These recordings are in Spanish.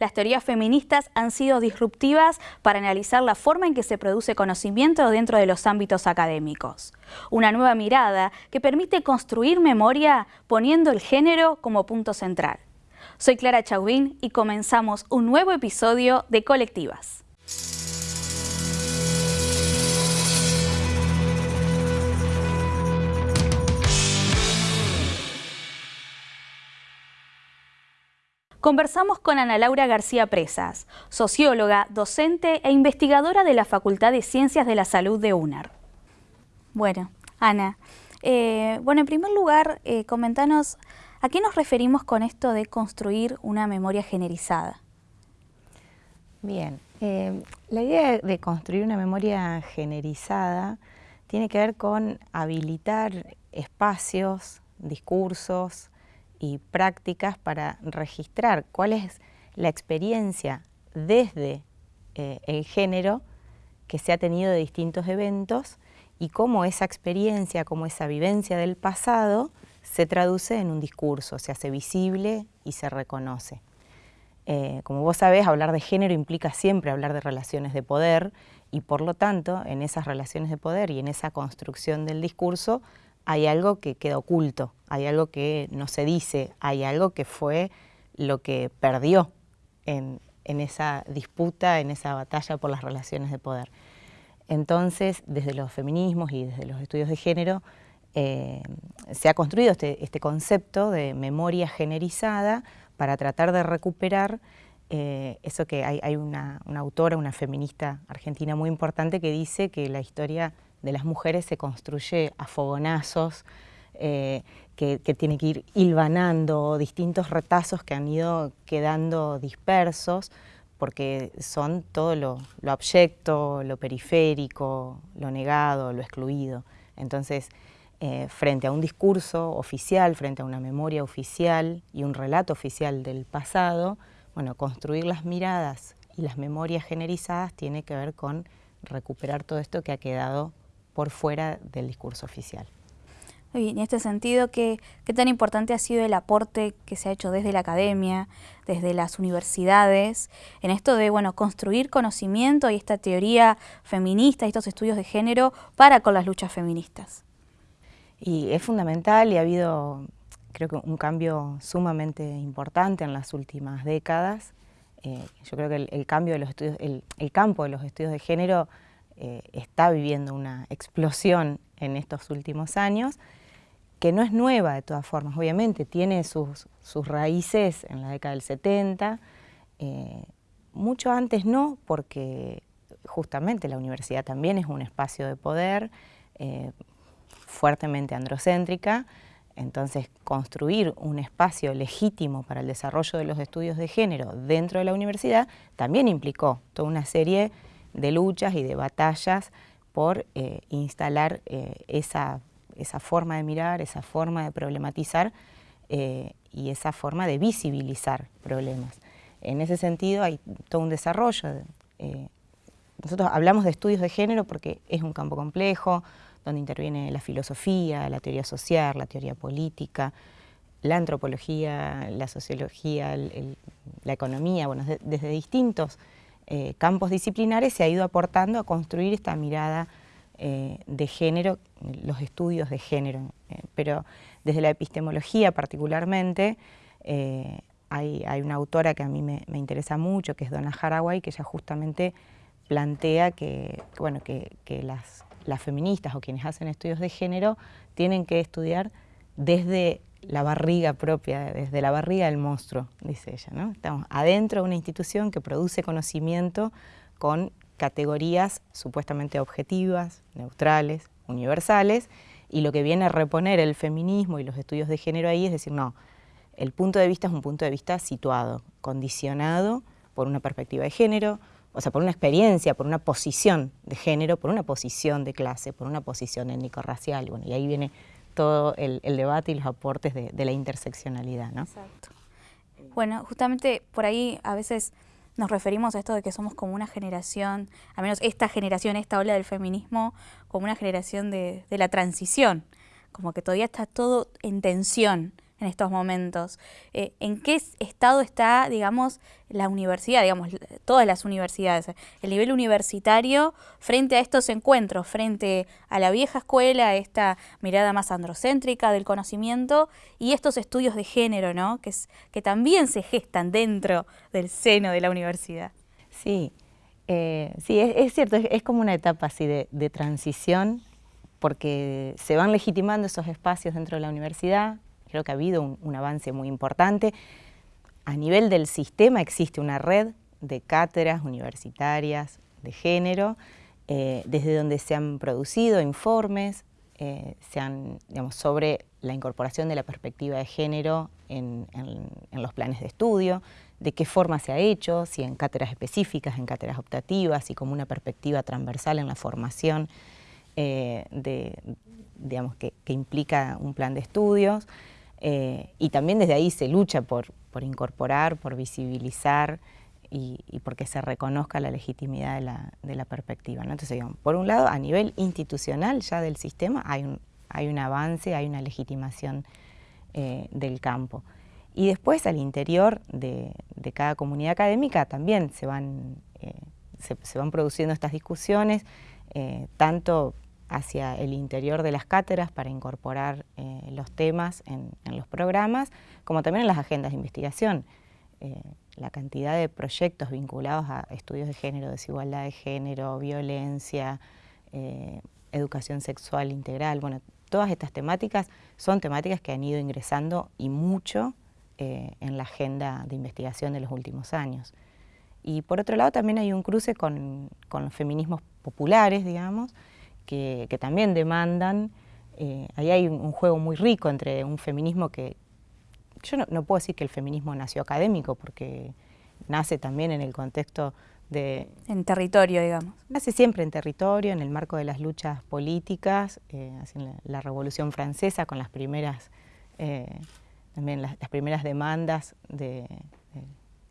Las teorías feministas han sido disruptivas para analizar la forma en que se produce conocimiento dentro de los ámbitos académicos. Una nueva mirada que permite construir memoria poniendo el género como punto central. Soy Clara Chauvin y comenzamos un nuevo episodio de Colectivas. Conversamos con Ana Laura García Presas, socióloga, docente e investigadora de la Facultad de Ciencias de la Salud de UNAR. Bueno, Ana, eh, bueno, en primer lugar, eh, comentanos, ¿a qué nos referimos con esto de construir una memoria generizada? Bien, eh, la idea de construir una memoria generizada tiene que ver con habilitar espacios, discursos, y prácticas para registrar cuál es la experiencia desde eh, el género que se ha tenido de distintos eventos y cómo esa experiencia, cómo esa vivencia del pasado se traduce en un discurso, se hace visible y se reconoce. Eh, como vos sabés, hablar de género implica siempre hablar de relaciones de poder y por lo tanto en esas relaciones de poder y en esa construcción del discurso hay algo que queda oculto, hay algo que no se dice, hay algo que fue lo que perdió en, esa disputa, en esa batalla por las relaciones de poder. Entonces, desde los feminismos y desde los estudios de género, eh, se ha construido este, este, concepto de memoria generizada para tratar de recuperar eh, eso que hay, una, una, autora, una feminista argentina muy importante que dice que la historia de las mujeres se construye a fogonazos, eh, que, tiene que ir hilvanando distintos retazos que han ido quedando dispersos, porque son todo lo, lo abyecto, lo periférico, lo negado, lo excluido. Entonces, eh, frente a un discurso oficial, frente a una memoria oficial y un relato oficial del pasado, bueno, construir las miradas y las memorias generizadas tiene que ver con recuperar todo esto que ha quedado por fuera del discurso oficial. Y en este sentido, ¿qué, tan importante ha sido el aporte que se ha hecho desde la academia, desde las universidades, en esto de bueno, construir conocimiento y esta teoría feminista, estos estudios de género para con las luchas feministas? Y es fundamental y ha habido, creo que un cambio sumamente importante en las últimas décadas. Eh, yo creo que el, cambio de los estudios, el campo de los estudios de género eh, está viviendo una explosión en estos últimos años, que no es nueva de todas formas, obviamente tiene sus, raíces en la década del 70, eh, mucho antes no, porque justamente la universidad también es un espacio de poder eh, fuertemente androcéntrica, entonces construir un espacio legítimo para el desarrollo de los estudios de género dentro de la universidad también implicó toda una serie de luchas y de batallas por eh, instalar eh, esa, forma de mirar, esa forma de problematizar eh, y esa forma de visibilizar problemas. En ese sentido hay todo un desarrollo. nosotros hablamos de estudios de género porque es un campo complejo, donde interviene la filosofía, la teoría social, la teoría política, la antropología, la sociología, la economía, bueno, desde distintos eh, campos disciplinares se ha ido aportando a construir esta mirada eh, de género, los estudios de género. Eh, pero desde la epistemología particularmente, hay, una autora que a mí me, interesa mucho, que es Donna Haraway, que ella justamente plantea que, bueno, que, las, las feministas o quienes hacen estudios de género tienen que estudiar desde la barriga propia, desde la barriga del monstruo, dice ella. ¿no? Estamos adentro de una institución que produce conocimiento con categorías supuestamente objetivas, neutrales, universales, y lo que viene a reponer el feminismo y los estudios de género ahí es decir, no, el punto de vista es un punto de vista situado, condicionado por una perspectiva de género, o sea, por una experiencia, por una posición de género, por una posición de clase, por una posición étnico-racial, bueno, y ahí viene todo el, debate y los aportes de, la interseccionalidad. ¿no? Exacto. Bueno, justamente por ahí a veces nos referimos a esto de que somos como una generación, al menos esta generación, esta ola del feminismo, como una generación de, la transición, como que todavía está todo en tensión en estos momentos. Eh, ¿En qué estado está, digamos, la universidad, digamos, todas las universidades, el nivel universitario frente a estos encuentros, frente a la vieja escuela, esta mirada más androcéntrica del conocimiento y estos estudios de género, ¿no? Que, es, que también se gestan dentro del seno de la universidad? Sí, eh, sí, es, cierto, es, como una etapa así de transición porque se van legitimando esos espacios dentro de la universidad, creo que ha habido un, avance muy importante. A nivel del sistema existe una red de cátedras universitarias de género, eh, desde donde se han producido informes eh, sobre la incorporación de la perspectiva de género en, los planes de estudio, de qué forma se ha hecho, si en cátedras específicas, en cátedras optativas y como una perspectiva transversal en la formación eh, de, digamos, que, implica un plan de estudios. Eh, y también desde ahí se lucha por, incorporar, por visibilizar y, porque se reconozca la legitimidad de la, perspectiva. Entonces, digamos, por un lado, a nivel institucional ya del sistema hay un, hay un avance, hay una legitimación eh, del campo. Y después al interior de, cada comunidad académica también se van, se van produciendo estas discusiones, eh, tanto hacia el interior de las cátedras para incorporar eh, los temas en, los programas, como también en las agendas de investigación. Eh, la cantidad de proyectos vinculados a estudios de género, desigualdad de género, violencia, educación sexual integral, bueno, todas estas temáticas son temáticas que han ido ingresando y mucho en la agenda de investigación de los últimos años. Y por otro lado también hay un cruce con, los feminismos populares, digamos, que, también demandan, eh, ahí hay un, juego muy rico entre un feminismo que, yo no, puedo decir que el feminismo nació académico, porque nace también en el contexto de... En territorio, digamos. Nace siempre en territorio, en el marco de las luchas políticas, eh, la, Revolución Francesa con las primeras, eh, también las, primeras demandas de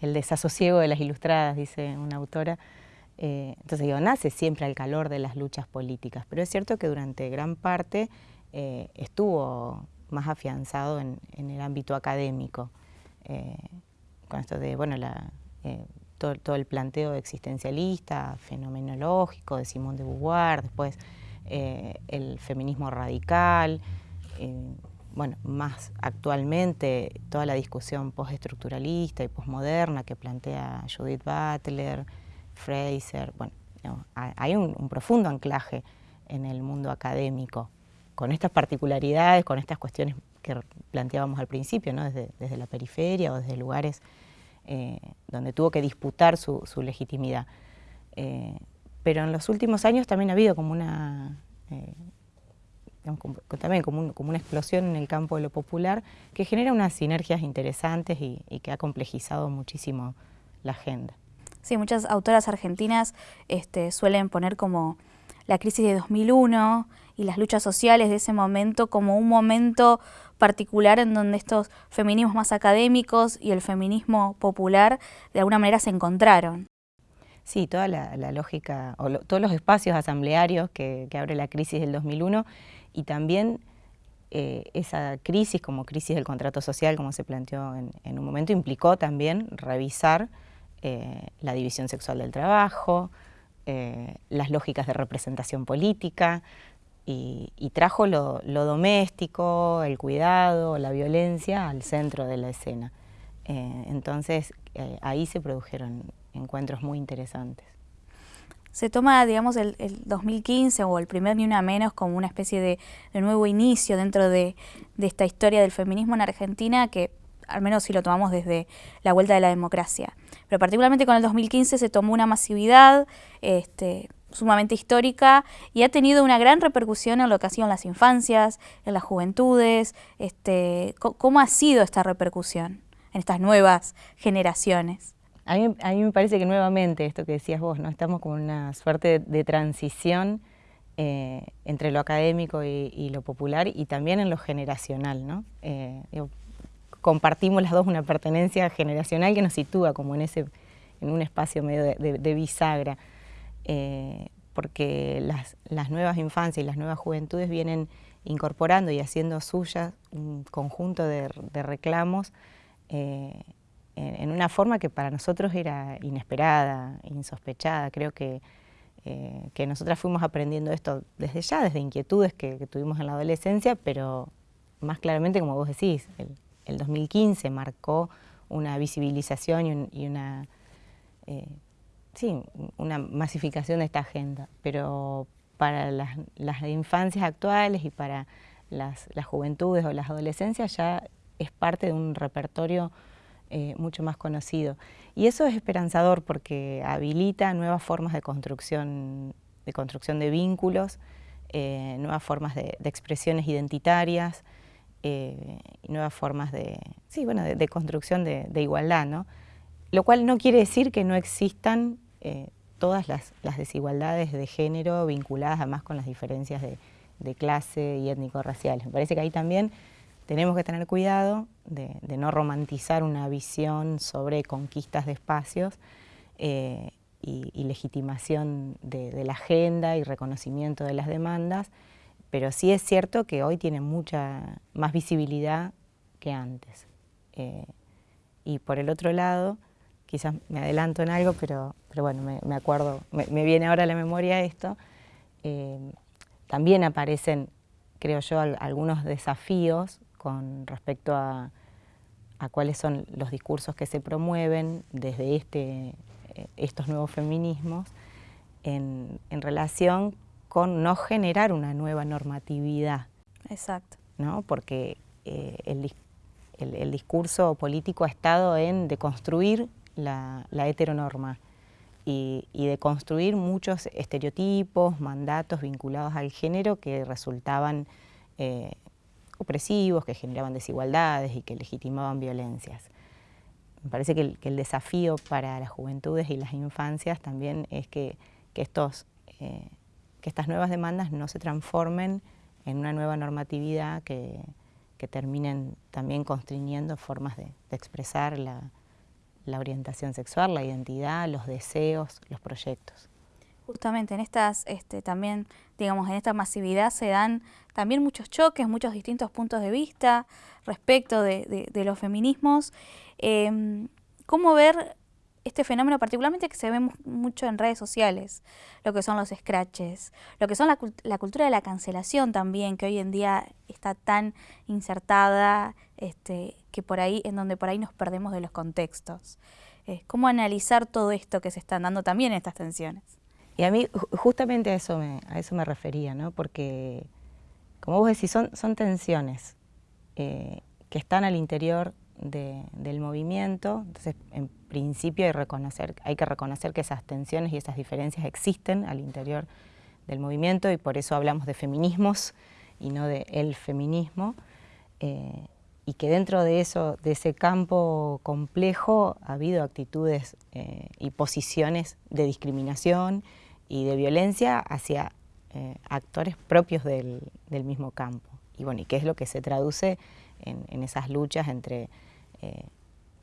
el desasosiego de las ilustradas, dice una autora. Eh, entonces digo, nace siempre al calor de las luchas políticas, pero es cierto que durante gran parte eh, estuvo más afianzado en, el ámbito académico, eh, con esto de, bueno, todo, el planteo existencialista, fenomenológico de Simón de Beauvoir, después el feminismo radical, bueno, más actualmente toda la discusión postestructuralista y postmoderna que plantea Judith Butler, Fraser, bueno, hay un, profundo anclaje en el mundo académico, con estas particularidades, con estas cuestiones que planteábamos al principio, ¿no? desde, la periferia o desde lugares eh, donde tuvo que disputar su, legitimidad. Eh, pero en los últimos años también ha habido como una eh, también como, una explosión en el campo de lo popular, que genera unas sinergias interesantes y, que ha complejizado muchísimo la agenda. Sí, muchas autoras argentinas este, suelen poner como la crisis de 2001 y las luchas sociales de ese momento como un momento particular en donde estos feminismos más académicos y el feminismo popular de alguna manera se encontraron. Sí, toda la, lógica, o todos los espacios asamblearios que, abre la crisis del 2001 y también eh, esa crisis como crisis del contrato social, como se planteó en, un momento, implicó también revisar eh, la división sexual del trabajo, eh, las lógicas de representación política y, trajo lo, doméstico, el cuidado, la violencia al centro de la escena. entonces ahí se produjeron encuentros muy interesantes se toma, digamos, el, 2015 o el primer Ni Una Menos como una especie de, nuevo inicio dentro de, esta historia del feminismo en Argentina que al menos si lo tomamos desde la vuelta de la democracia. Pero particularmente con el 2015 se tomó una masividad este, sumamente histórica y ha tenido una gran repercusión en lo que ha sido en las infancias, en las juventudes. Este, ¿Cómo ha sido esta repercusión en estas nuevas generaciones? A mí, me parece que nuevamente, esto que decías vos, ¿no? estamos con una suerte de, transición eh, entre lo académico y, lo popular y también en lo generacional. ¿no? Eh, compartimos las dos una pertenencia generacional que nos sitúa como en, ese, en un espacio medio de, bisagra, eh, porque las, nuevas infancias y las nuevas juventudes vienen incorporando y haciendo suyas un conjunto de, reclamos eh, en, una forma que para nosotros era inesperada, insospechada. Creo que, eh, que nosotras fuimos aprendiendo esto desde ya, desde inquietudes que, tuvimos en la adolescencia, pero más claramente, como vos decís, el, 2015 marcó una visibilización y, una, eh, sí, una masificación de esta agenda, pero para las, infancias actuales y para las, juventudes o las adolescencias ya es parte de un repertorio eh, mucho más conocido. Y eso es esperanzador porque habilita nuevas formas de construcción de, construcción de vínculos, eh, nuevas formas de, expresiones identitarias, eh, nuevas formas de, sí, bueno, de, construcción de, igualdad, ¿no? Lo cual no quiere decir que no existan todas las, desigualdades de género vinculadas además con las diferencias de, clase y étnico-raciales. Me parece que ahí también tenemos que tener cuidado de, no romantizar una visión sobre conquistas de espacios eh, y, legitimación de, la agenda y reconocimiento de las demandas, pero sí es cierto que hoy tiene mucha más visibilidad que antes. Eh, y por el otro lado, quizás me adelanto en algo, pero, pero bueno, me, acuerdo, me, viene ahora a la memoria esto, eh, también aparecen, creo yo, algunos desafíos con respecto a, cuáles son los discursos que se promueven desde este, eh, estos nuevos feminismos en, relación con no generar una nueva normatividad. Exacto. ¿no? Porque eh, el, el, discurso político ha estado en deconstruir la, heteronorma y, de construir muchos estereotipos, mandatos vinculados al género que resultaban eh, opresivos, que generaban desigualdades y que legitimaban violencias. Me parece que el, desafío para las juventudes y las infancias también es que, estos, eh, que estas nuevas demandas no se transformen en una nueva normatividad que, terminen también constriñendo formas de expresar la, la orientación sexual, la identidad, los deseos, los proyectos. Justamente en estas, este, también, digamos, en esta masividad se dan también muchos choques, muchos distintos puntos de vista respecto de, los feminismos. Em, ¿Cómo ver este fenómeno particularmente que se ve mucho en redes sociales, lo que son los scratches, lo que son la, la, cultura de la cancelación también, que hoy en día está tan insertada, este, que por ahí, en donde por ahí nos perdemos de los contextos. ¿Cómo analizar todo esto que se están dando también en estas tensiones? Y a mí justamente a eso me, a eso me refería, ¿no? porque como vos decís, son, son tensiones eh, que están al interior del movimiento, entonces en principio hay, que reconocer que esas tensiones y esas diferencias existen al interior del movimiento y por eso hablamos de feminismos y no de el feminismo, eh, y que dentro de, eso, de ese campo complejo ha habido actitudes eh, y posiciones de discriminación y de violencia hacia eh, actores propios del, mismo campo. Y bueno, y qué es lo que se traduce en esas luchas entre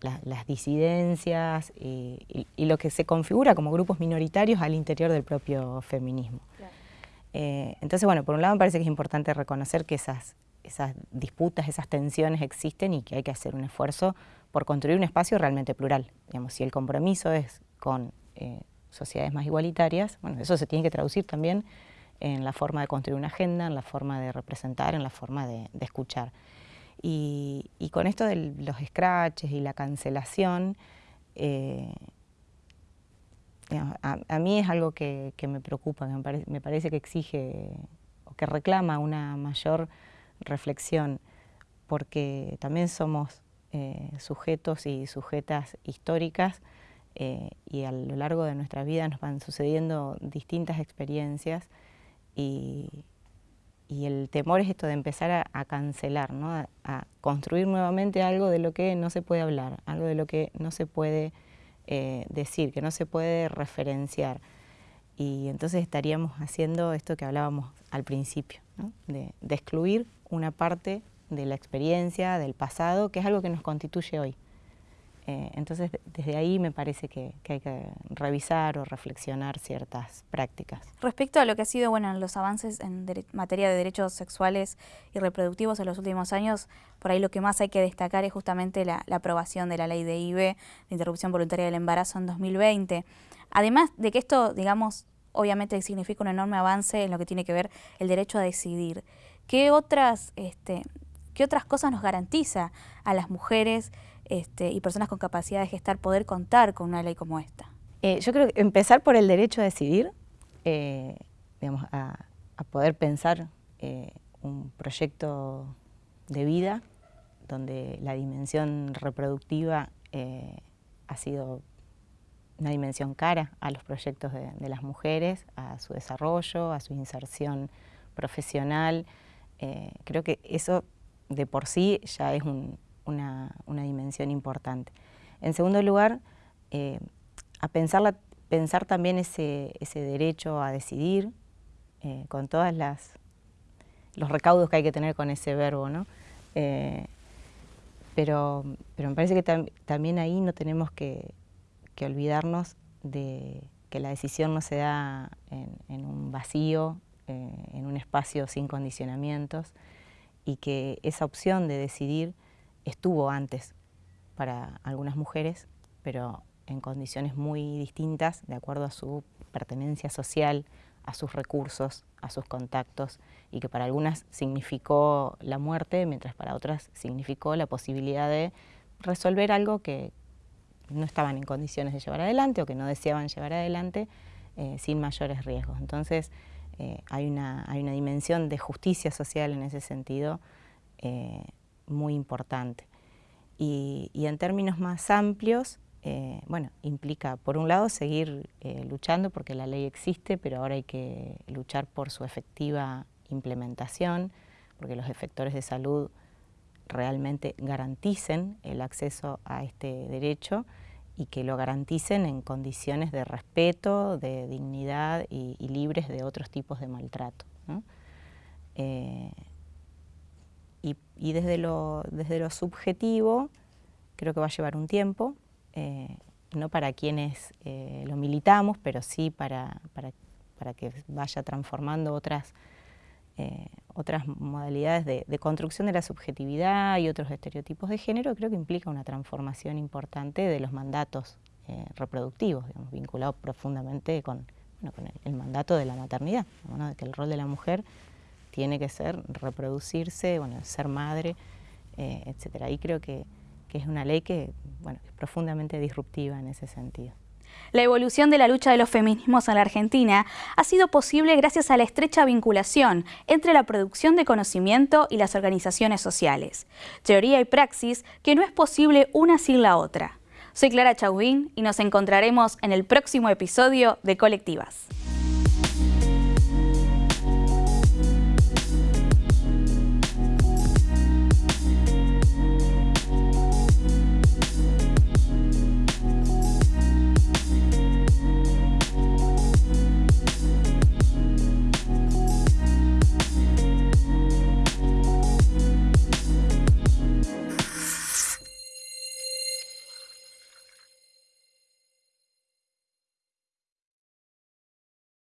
las disidencias y, lo que se configura como grupos minoritarios al interior del propio feminismo. Eh, entonces, bueno, por un lado me parece que es importante reconocer que esas, esas disputas, esas tensiones existen y que hay que hacer un esfuerzo por construir un espacio realmente plural. Digamos, si el compromiso es con eh, sociedades más igualitarias, bueno, eso se tiene que traducir también en la forma de construir una agenda, en la forma de representar, en la forma de escuchar. Y, con esto de los scratches y la cancelación, eh, a, mí es algo que, me preocupa, me, parece que exige o que reclama una mayor reflexión, porque también somos eh, sujetos y sujetas históricas eh, y a lo largo de nuestra vida nos van sucediendo distintas experiencias y, y el temor es esto de empezar a, cancelar, ¿no? a, construir nuevamente algo de lo que no se puede hablar, algo de lo que no se puede eh, decir, que no se puede referenciar. Y entonces estaríamos haciendo esto que hablábamos al principio, de, excluir una parte de la experiencia, del pasado, que es algo que nos constituye hoy. Eh, entonces, desde ahí me parece que, hay que revisar o reflexionar ciertas prácticas. Respecto a lo que ha sido bueno, los avances en materia de derechos sexuales y reproductivos en los últimos años, por ahí lo que más hay que destacar es justamente la, aprobación de la ley de IBE, de interrupción voluntaria del embarazo en 2020. Además de que esto, digamos, obviamente significa un enorme avance en lo que tiene que ver el derecho a decidir. ¿Qué otras, este, qué otras cosas nos garantiza a las mujeres este, y personas con capacidad de gestar poder contar con una ley como esta? Eh, yo creo que empezar por el derecho a decidir, eh, digamos, a, poder pensar eh, un proyecto de vida donde la dimensión reproductiva ha sido una dimensión cara a los proyectos de, las mujeres, a su desarrollo, a su inserción profesional. creo que eso de por sí ya es un, una, dimensión importante. En segundo lugar, eh, a pensar, pensar también ese, derecho a decidir eh, con todas las los recaudos que hay que tener con ese verbo, ¿no? Eh, pero, pero me parece que también ahí no tenemos que, olvidarnos de que la decisión no se da en un vacío, en un espacio sin condicionamientos, y que esa opción de decidir estuvo antes para algunas mujeres, pero en condiciones muy distintas de acuerdo a su pertenencia social, a sus recursos, a sus contactos, y que para algunas significó la muerte, mientras para otras significó la posibilidad de resolver algo que no estaban en condiciones de llevar adelante o que no deseaban llevar adelante eh, sin mayores riesgos. Entonces eh, hay, una, hay una dimensión de justicia social en ese sentido eh, muy importante. Y, en términos más amplios, eh, bueno, implica, por un lado, seguir luchando porque la ley existe, pero ahora hay que luchar por su efectiva implementación, porque los efectores de salud realmente garanticen el acceso a este derecho y que lo garanticen en condiciones de respeto, de dignidad y, libres de otros tipos de maltrato. Eh, y, desde, lo, desde lo subjetivo creo que va a llevar un tiempo, eh, no para quienes eh, lo militamos, pero sí para, para, que vaya transformando otras, eh, otras modalidades de, construcción de la subjetividad y otros estereotipos de género, creo que implica una transformación importante de los mandatos reproductivos, digamos, vinculados profundamente con, con el, mandato de la maternidad, de que el rol de la mujer tiene que ser reproducirse, bueno, ser madre, eh, etcétera. Y creo que, es una ley que, bueno, es profundamente disruptiva en ese sentido. La evolución de la lucha de los feminismos en la Argentina ha sido posible gracias a la estrecha vinculación entre la producción de conocimiento y las organizaciones sociales. Teoría y praxis que no es posible una sin la otra. Soy Clara Chauvin y nos encontraremos en el próximo episodio de Colectivas.